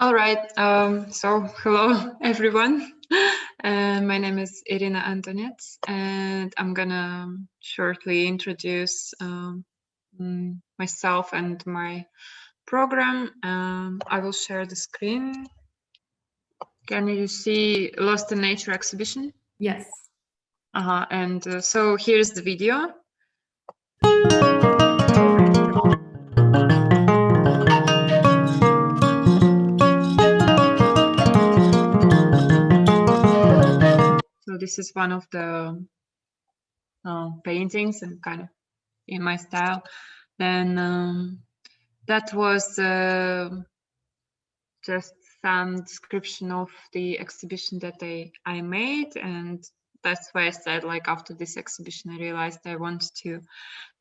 All right. Um, so hello, everyone. Uh, my name is Irina Antonet, and I'm gonna shortly introduce um, mm, myself and my program. Um, I will share the screen. Can you see Lost in Nature exhibition? Yes. Uh -huh. And uh, so here's the video. This is one of the uh, paintings and kind of in my style. Then um, that was uh, just some description of the exhibition that I, I made. And that's why I said like after this exhibition I realized I wanted to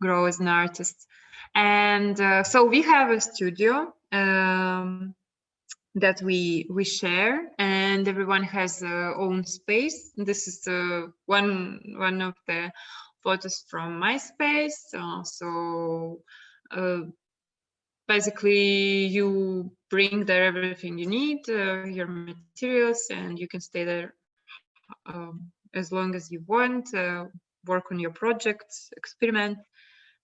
grow as an artist. And uh, so we have a studio um, that we we share. and everyone has their own space. This is uh, one one of the photos from my space. Uh, so uh, basically you bring there everything you need uh, your materials and you can stay there um, as long as you want uh, work on your projects experiment.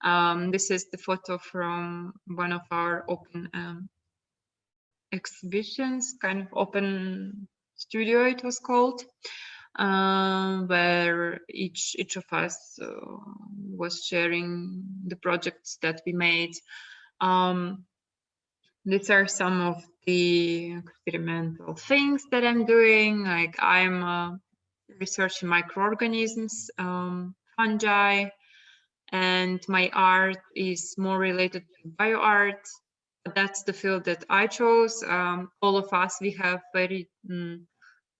Um, this is the photo from one of our open um, exhibitions, kind of open studio it was called, uh, where each each of us uh, was sharing the projects that we made. Um, these are some of the experimental things that I'm doing. Like I'm uh, researching microorganisms, um, fungi, and my art is more related to bioart that's the field that I chose. Um, all of us, we have very mm,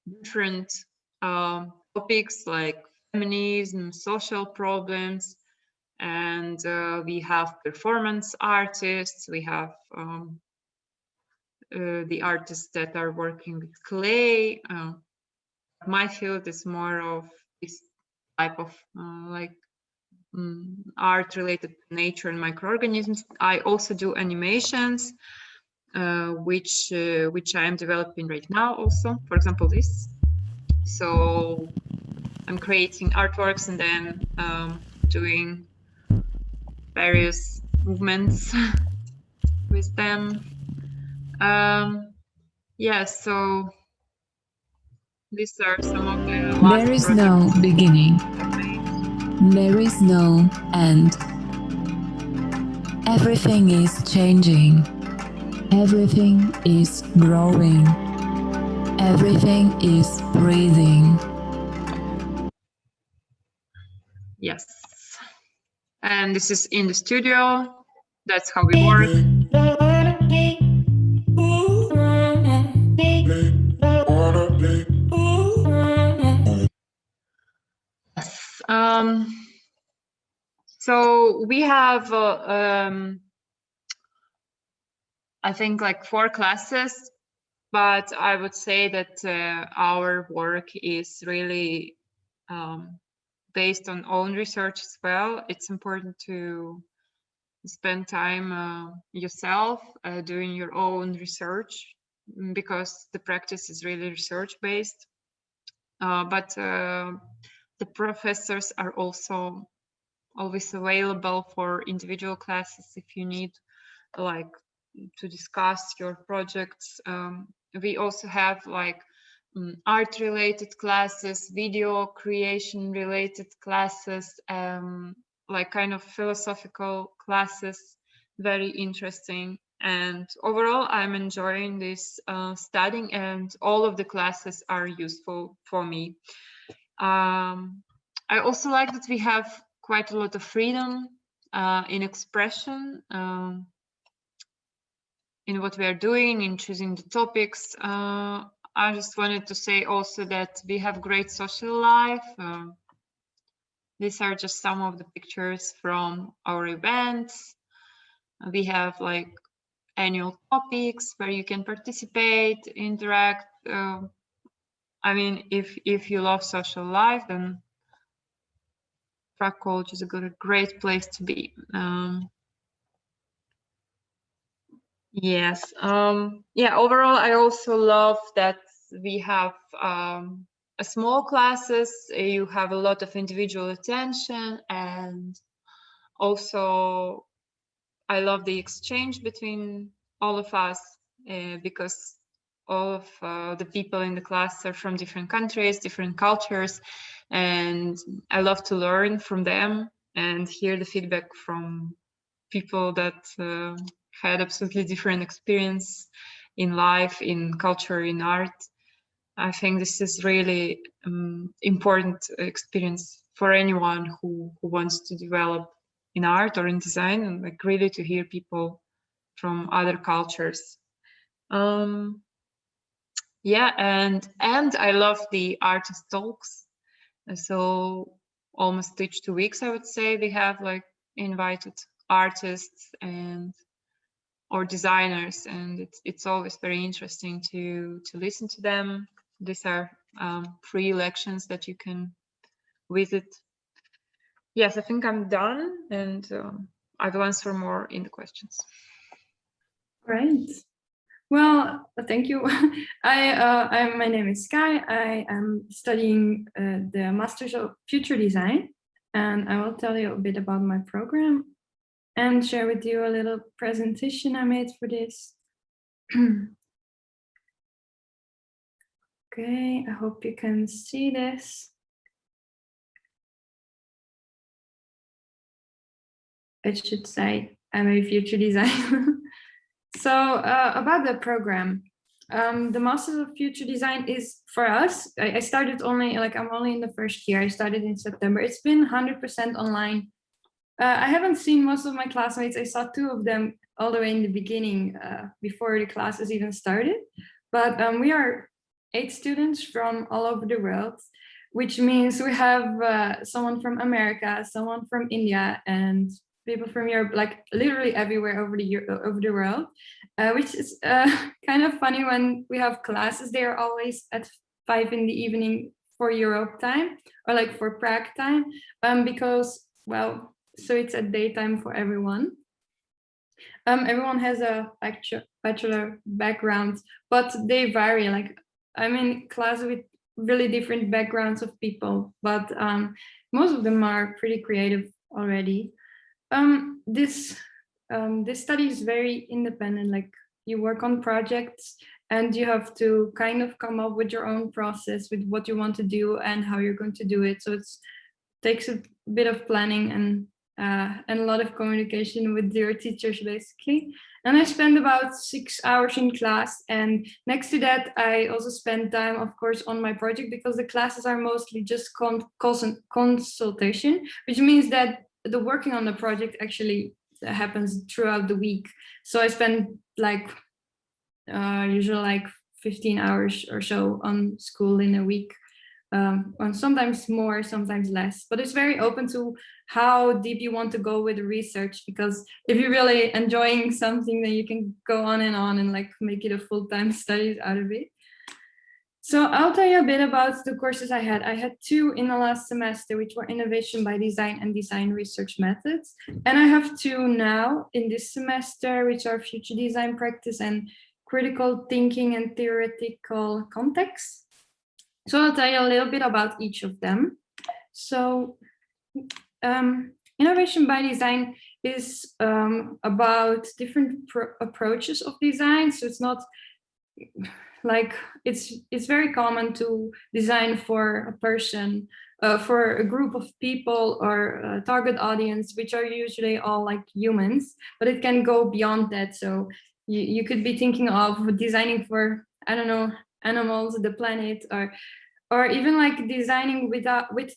different um, topics like feminism, social problems, and uh, we have performance artists, we have um, uh, the artists that are working with clay. Uh, my field is more of this type of uh, like um, art related to nature and microorganisms. I also do animations, which uh, which I am developing right now also. For example, this. So I'm creating artworks and then um, doing various movements with them. Um, yeah, so these are some of the. There is no beginning there is no end. Everything is changing. Everything is growing. Everything is breathing. Yes. And this is in the studio. That's how we work. Um, so we have, uh, um, I think like four classes, but I would say that uh, our work is really um, based on own research as well. It's important to spend time uh, yourself uh, doing your own research because the practice is really research based. Uh, but uh, the professors are also always available for individual classes if you need like to discuss your projects. Um, we also have like um, art related classes, video creation related classes, um, like kind of philosophical classes, very interesting. And overall, I'm enjoying this uh, studying and all of the classes are useful for me. Um, I also like that we have quite a lot of freedom uh, in expression, um, in what we are doing, in choosing the topics. Uh, I just wanted to say also that we have great social life. Uh, these are just some of the pictures from our events. We have like annual topics where you can participate, interact, uh, I mean, if if you love social life, then Prague College is a good, great place to be. Um, Yes. Um, yeah, overall, I also love that we have um, a small classes. You have a lot of individual attention and also I love the exchange between all of us uh, because all of uh, the people in the class are from different countries, different cultures, and I love to learn from them and hear the feedback from people that uh, had absolutely different experience in life, in culture, in art. I think this is really um, important experience for anyone who, who wants to develop in art or in design and like really to hear people from other cultures. Um, yeah, and and I love the artist talks. So almost each two weeks, I would say, we have like invited artists and or designers, and it's it's always very interesting to to listen to them. These are um, free lections that you can visit. Yes, I think I'm done, and um, I will answer more in the questions. Right. Well, thank you. I, uh, I, my name is Sky. I am studying uh, the Masters of Future Design, and I will tell you a bit about my program and share with you a little presentation I made for this. okay, I hope you can see this. It should say I'm a future designer. So uh, about the program, um, the Masters of Future Design is for us. I, I, started only like I'm only in the first year. I started in September. It's been 100% online. Uh, I haven't seen most of my classmates. I saw two of them all the way in the beginning uh, before the classes even started. But um, we are eight students from all over the world, which means we have uh, someone from America, someone from India, and people from Europe, like literally everywhere over the over the world, uh, which is uh, kind of funny when we have classes. They are always at five in the evening for Europe time or like for Prague time, um, because well, so it's at daytime for everyone. Um, everyone has a bachelor background, but they vary. Like I'm in class with really different backgrounds of people, but um, most of them are pretty creative already. Um, this um, this study is very independent. Like you work on projects and you have to kind of come up with your own process with what you want to do and how you're going to do it. So it takes a bit of planning and uh, and a lot of communication with your teachers basically. And I spend about six hours in class. And next to that, I also spend time, of course, on my project because the classes are mostly just con consultation, which means that the working on the project actually happens throughout the week. So I spend like uh, usually like 15 hours or so on school in a week. Um, and sometimes more, sometimes less, but it's very open to how deep you want to go with the research, because if you're really enjoying something, then you can go on and on and like make it a full-time studies out of it. So I'll tell you a bit about the courses I had. I had two in the last semester, which were innovation by design and design research methods. And I have two now in this semester, which are future design practice and critical thinking and theoretical context. So I'll tell you a little bit about each of them. So um, innovation by design is um, about different approaches of design. So it's not like it's it's very common to design for a person uh, for a group of people or a target audience which are usually all like humans but it can go beyond that so you, you could be thinking of designing for i don't know animals the planet or or even like designing without with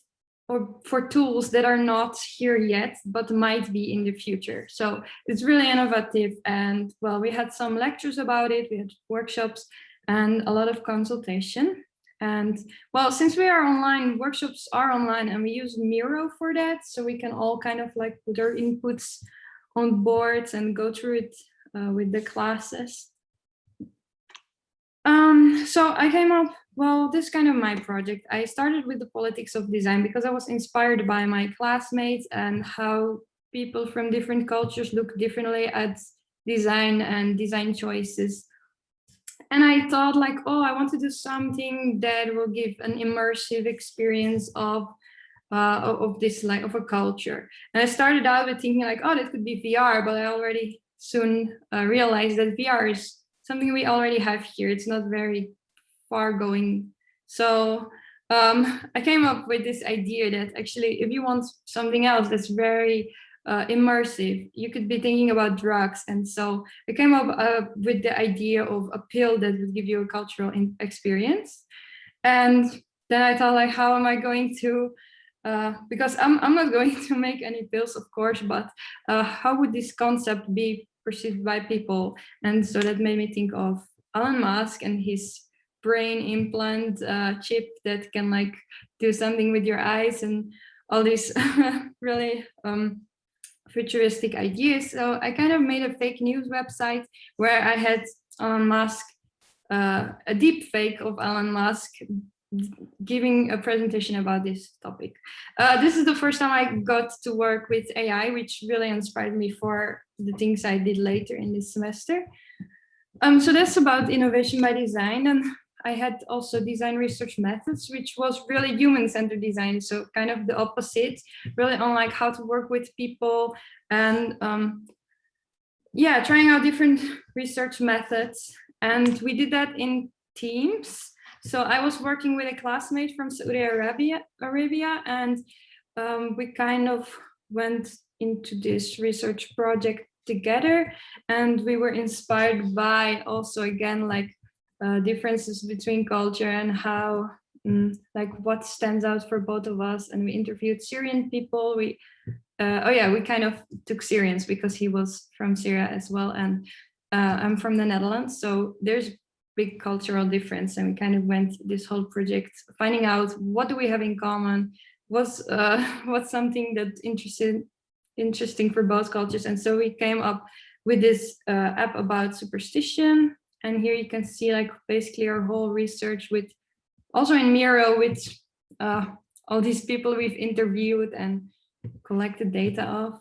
or for tools that are not here yet, but might be in the future. So it's really innovative. And well, we had some lectures about it, we had workshops, and a lot of consultation. And well, since we are online, workshops are online and we use Miro for that. So we can all kind of like put our inputs on boards and go through it uh, with the classes. Um, so I came up, well, this kind of my project. I started with the politics of design because I was inspired by my classmates and how people from different cultures look differently at design and design choices. And I thought like, oh, I want to do something that will give an immersive experience of uh, of this like of a culture. And I started out with thinking like, oh, that could be VR, but I already soon uh, realized that VR is something we already have here. It's not very far going. So um, I came up with this idea that actually, if you want something else that's very uh, immersive, you could be thinking about drugs. And so I came up uh, with the idea of a pill that would give you a cultural experience. And then I thought like, how am I going to, uh, because I'm, I'm not going to make any pills, of course, but uh, how would this concept be perceived by people? And so that made me think of Elon Musk and his brain implant uh, chip that can like do something with your eyes and all these really um, futuristic ideas. So I kind of made a fake news website where I had Elon Musk, uh, a deep fake of Elon Musk giving a presentation about this topic. Uh, this is the first time I got to work with AI, which really inspired me for the things I did later in this semester. Um, so that's about innovation by design. And I had also design research methods, which was really human-centered design. So kind of the opposite, really on like how to work with people and um, yeah, trying out different research methods. And we did that in teams. So I was working with a classmate from Saudi Arabia, Arabia and um, we kind of went into this research project together and we were inspired by also again like uh, differences between culture and how mm, like what stands out for both of us. And we interviewed Syrian people. We uh, oh yeah we kind of took Syrians because he was from Syria as well. And uh, I'm from the Netherlands. So there's big cultural difference and we kind of went this whole project finding out what do we have in common was uh, what's something that interested interesting for both cultures and so we came up with this uh, app about superstition and here you can see like basically our whole research with also in Miro with uh, all these people we've interviewed and collected data of.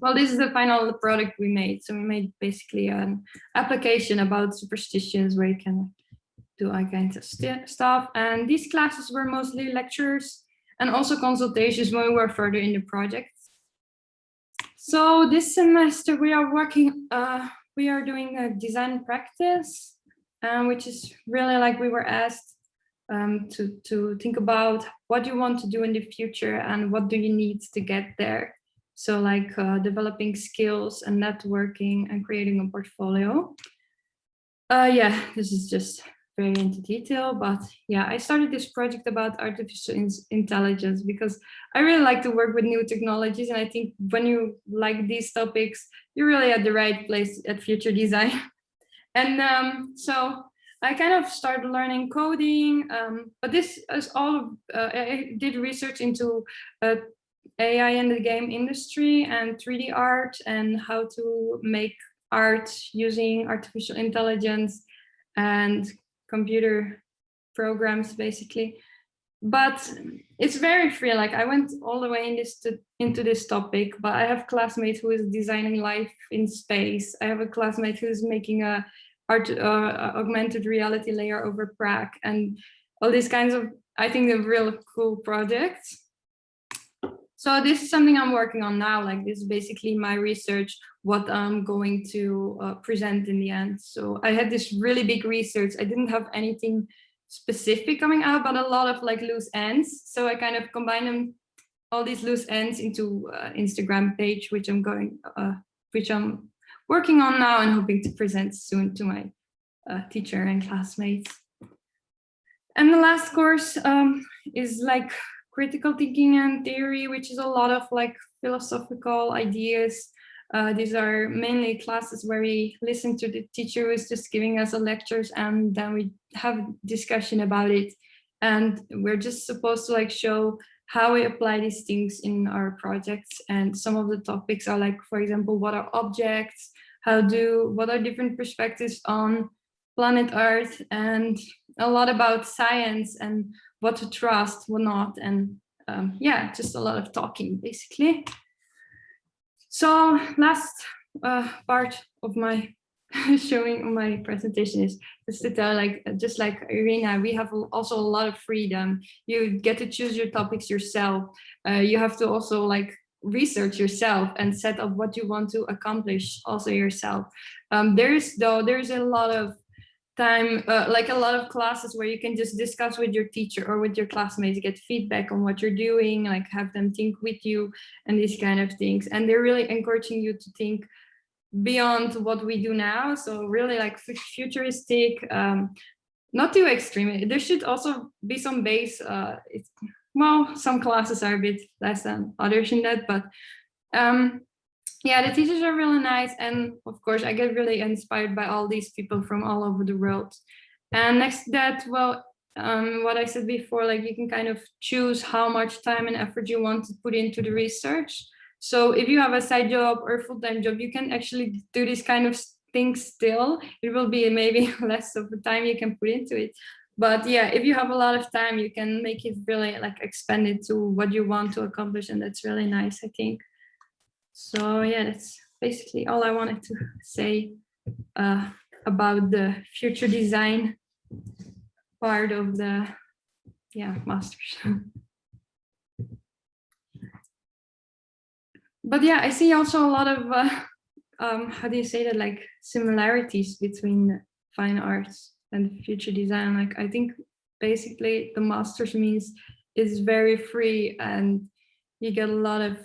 Well, this is the final product we made. So we made basically an application about superstitions where you can do all kinds of stuff. And these classes were mostly lectures and also consultations when we were further in the project. So this semester we are working uh, we are doing a design practice, um, which is really like we were asked um, to, to think about what you want to do in the future and what do you need to get there. So like uh, developing skills and networking and creating a portfolio. Uh, yeah, this is just very into detail, but yeah, I started this project about artificial in intelligence because I really like to work with new technologies. And I think when you like these topics, you're really at the right place at Future Design. and um, so I kind of started learning coding, um, but this is all, uh, I did research into uh, AI in the game industry and 3D art and how to make art using artificial intelligence and computer programs basically. But it's very free. Like i went all the way in this to, into this topic but i have classmates who is designing life in space. I have a classmate who's making a art uh, augmented reality layer over prague and all these kinds of i think they're real cool projects so this is something I'm working on now, like this is basically my research, what I'm going to uh, present in the end. So I had this really big research. I didn't have anything specific coming out, but a lot of like loose ends. So I kind of combine them, all these loose ends into uh, Instagram page, which I'm going, uh, which I'm working on now and hoping to present soon to my uh, teacher and classmates. And the last course um, is like critical thinking and theory, which is a lot of like philosophical ideas. Uh, these are mainly classes where we listen to the teacher who is just giving us a lectures and then we have discussion about it. And we're just supposed to like show how we apply these things in our projects. And some of the topics are like, for example, what are objects? How do, what are different perspectives on planet Earth and a lot about science and what to trust, what not, and um, yeah, just a lot of talking basically. So last uh, part of my showing on my presentation is just to tell like just like Irina, we have also a lot of freedom. You get to choose your topics yourself. Uh, you have to also like research yourself and set up what you want to accomplish also yourself. Um, there's though there's a lot of time uh, like a lot of classes where you can just discuss with your teacher or with your classmates get feedback on what you're doing like have them think with you and these kind of things. And they're really encouraging you to think beyond what we do now. So really like futuristic um not too extreme. There should also be some base uh well some classes are a bit less than others in that but um yeah, the teachers are really nice. And of course, I get really inspired by all these people from all over the world. And next to that, well, um, what I said before, like you can kind of choose how much time and effort you want to put into the research. So if you have a side job or full-time job, you can actually do this kind of things still. It will be maybe less of the time you can put into it. But yeah, if you have a lot of time, you can make it really like expand it to what you want to accomplish. And that's really nice, I think. So yeah, that's basically all I wanted to say uh, about the future design part of the yeah masters. but yeah, I see also a lot of uh, um, how do you say that like similarities between fine arts and future design. Like I think basically the masters means is very free and you get a lot of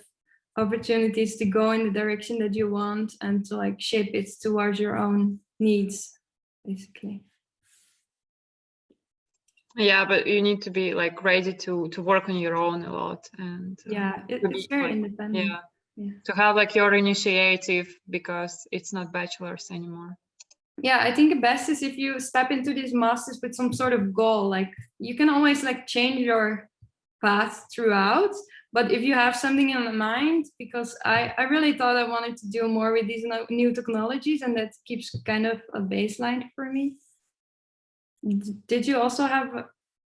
opportunities to go in the direction that you want and to like shape it towards your own needs basically. Yeah but you need to be like ready to to work on your own a lot and uh, yeah it, it's very like, independent. yeah. yeah. to have like your initiative because it's not bachelor's anymore. Yeah i think the best is if you step into these masters with some sort of goal like you can always like change your path throughout but if you have something in mind, because I, I really thought I wanted to do more with these new technologies and that keeps kind of a baseline for me. Did you also have a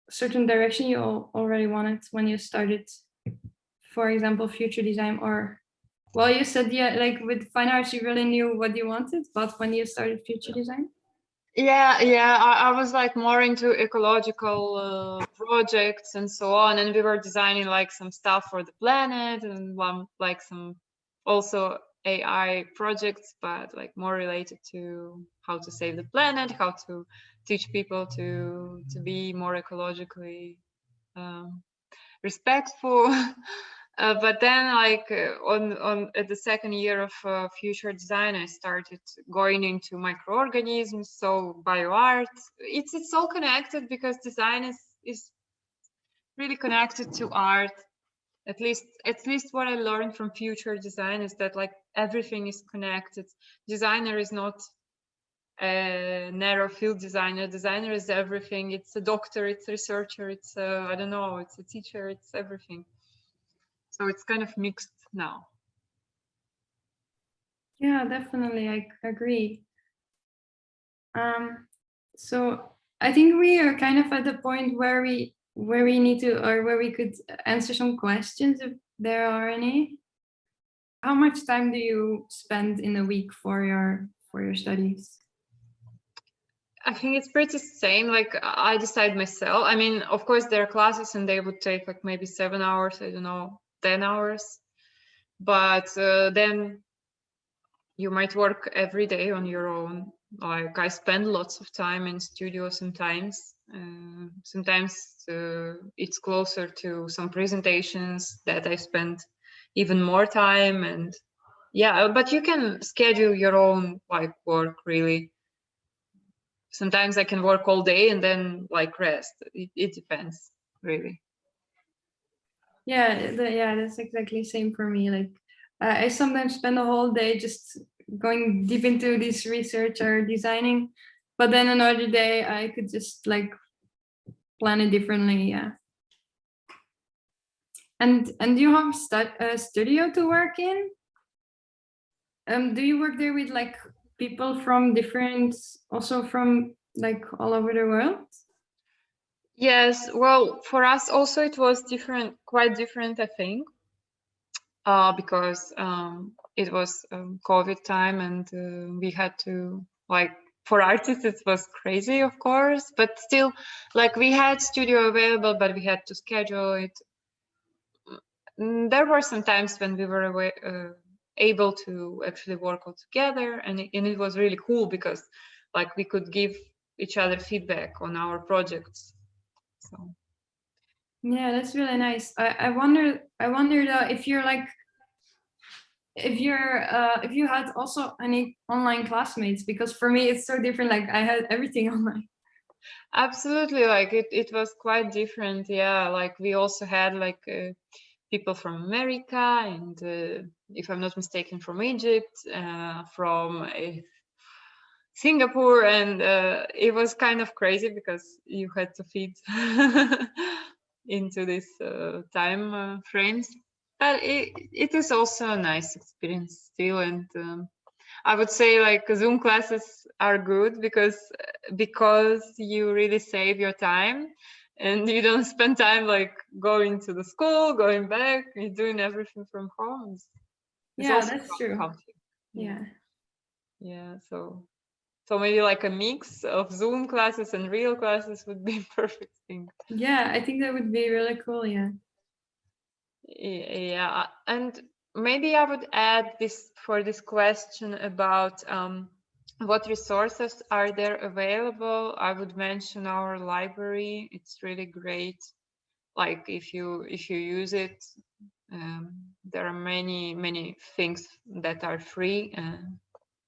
certain direction you already wanted when you started, for example, future design or, well, you said, yeah, like with fine arts, you really knew what you wanted, but when you started future design? Yeah yeah I, I, was like more into ecological uh, projects and so on and we were designing like some stuff for the planet and um, like some also ai projects but like more related to how to save the planet how to teach people to to be more ecologically um, respectful Uh, but then like uh, on on at the second year of uh, future design i started going into microorganisms so bioart. It's it's all connected because design is is really connected to art. At least at least what i learned from future design is that like everything is connected. Designer is not a narrow field designer. Designer is everything. It's a doctor it's a researcher it's a i don't know it's a teacher it's everything so it's kind of mixed now. Yeah, definitely. I agree. Um, so I think we are kind of at the point where we where we need to or where we could answer some questions if there are any. How much time do you spend in a week for your for your studies? I think it's pretty same. Like I decide myself. I mean, of course, there are classes and they would take like maybe seven hours. I don't know. 10 hours. But uh, then you might work every day on your own. Like i spend lots of time in studio sometimes. Uh, sometimes uh, it's closer to some presentations that i spend even more time and yeah but you can schedule your own like work really. Sometimes i can work all day and then like rest. It, it depends really yeah the, yeah that's exactly same for me like uh, i sometimes spend a whole day just going deep into this research or designing but then another day i could just like plan it differently yeah. And and you have a studio to work in? Um do you work there with like people from different also from like all over the world Yes, well, for us also it was different, quite different, I think, uh, because um, it was um, COVID time and uh, we had to like for artists it was crazy of course but still like we had studio available but we had to schedule it. Mm, there were some times when we were away, uh, able to actually work all together and it, and it was really cool because like we could give each other feedback on our projects so Yeah, that's really nice. I, I wonder, I wondered uh, if you're like, if you're, uh, if you had also any online classmates, because for me it's so different. Like I had everything online. absolutely like it, it was quite different yeah like we also had like uh, people from america and uh, if i'm not mistaken from egypt uh, from uh, singapore and uh, it was kind of crazy because you had to fit into this uh, time uh, frames but it, it is also a nice experience still and um, i would say like zoom classes are good because because you really save your time and you don't spend time like going to the school going back you're doing everything from home It's- Yeah, that's true. Yeah. yeah so so maybe like a mix of zoom classes and real classes would be perfect thing Yeah, I think that would be really cool. Yeah. Yeah, and maybe I would add this for this question about um, what resources are there available. I would mention our library. It's really great. Like if you if you use it, um, there are many many things that are free uh,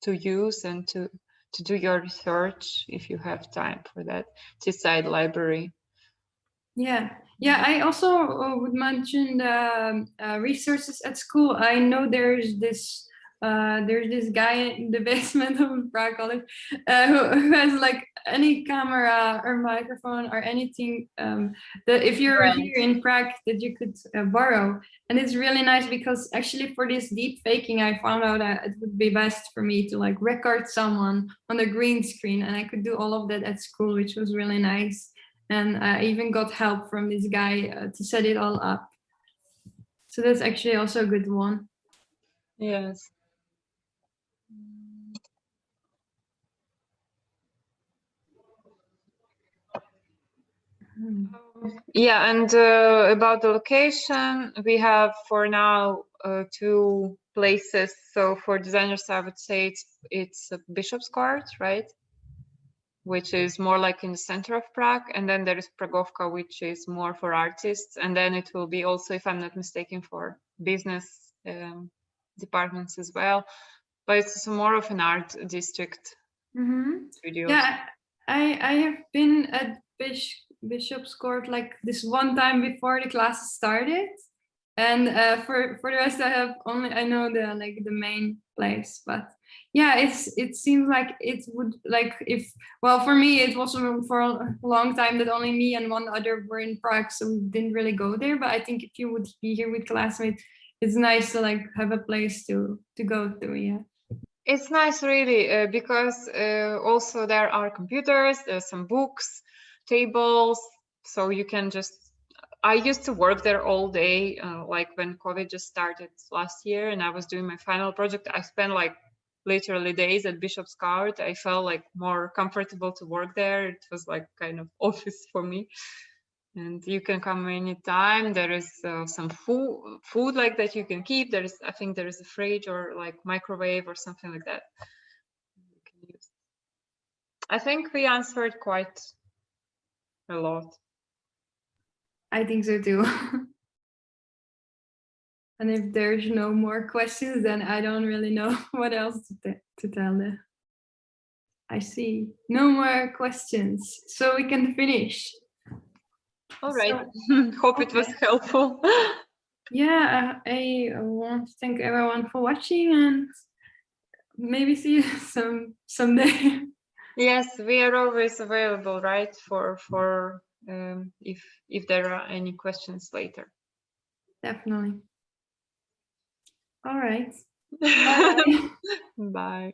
to use and to to do your research if you have time for that. Seaside Library. Yeah, yeah. I also uh, would mention the um, uh, resources at school. I know there's this uh, there's this guy in the basement of Prague College uh, who, who has like any camera or microphone or anything um, that if you're Right. here in Prague that you could uh, borrow. And it's really nice because actually for this deep faking, I found out that it would be best for me to like record someone on the green screen and I could do all of that at school, which was really nice and I even got help from this guy uh, to set it all up. So that's actually also a good one. Yes. Yeah, and uh, about the location, we have for now uh, two places. So for designers, I would say it's it's Bishop's Court, right? Which is more like in the center of Prague, and then there is Pragovka, which is more for artists, and then it will be also, if I'm not mistaken, for business um, departments as well. But it's more of an art district Mhm. studio. Yeah, I I have been at Bish, Bishop's Court like this one time before the classes started, and uh, for for the rest I have only I know the like the main place, but yeah, it's it seems like it would like if well for me it was for a long time that only me and one other were in Prague, so we didn't really go there. But I think if you would be here with classmates, it's nice to like have a place to to go to. Yeah. It's nice, really, uh, because uh, also there are computers, there's some books, tables, so you can just. I used to work there all day, uh, like when COVID just started last year, and I was doing my final project. I spent like literally days at Bishop's Court. I felt like more comfortable to work there. It was like kind of office for me. And you can come anytime. There is uh, some food, food like that you can keep. There is, I think, there is a fridge or like microwave or something like that. I think we answered quite a lot. I think so too. and if there's no more questions, then I don't really know what else to, to tell them. I see no more questions, so we can finish. All right. So- Hope it was helpful. Yeah, I I want to thank everyone for watching and maybe see you some someday. yes, we are always available, right? For for um, if if there are any questions later. Definitely. All right. Bye. Bye.